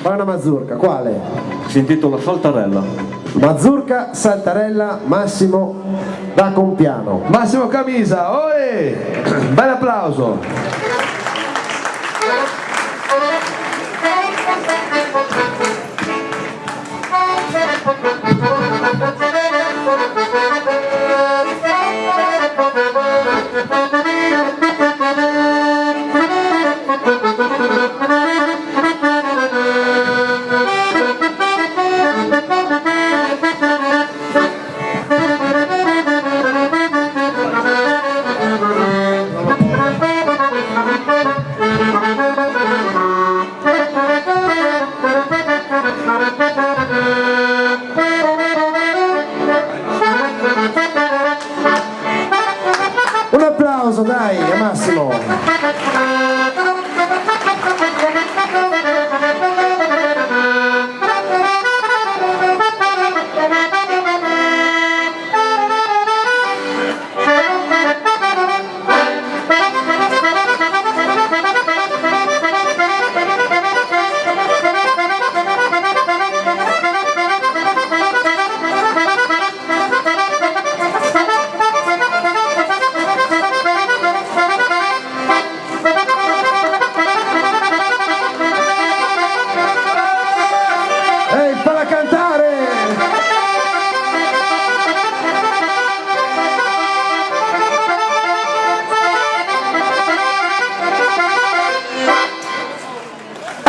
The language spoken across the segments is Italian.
Fai una mazurka, quale? Si intitola Saltarella. Mazurka, saltarella, Massimo da Compiano. Massimo Camisa, oi! Bel applauso! Un applauso dai a Massimo.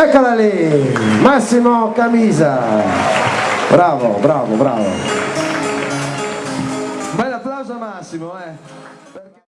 Eccola lì, Massimo Camisa. Bravo, bravo, bravo. Bel applauso a Massimo, eh!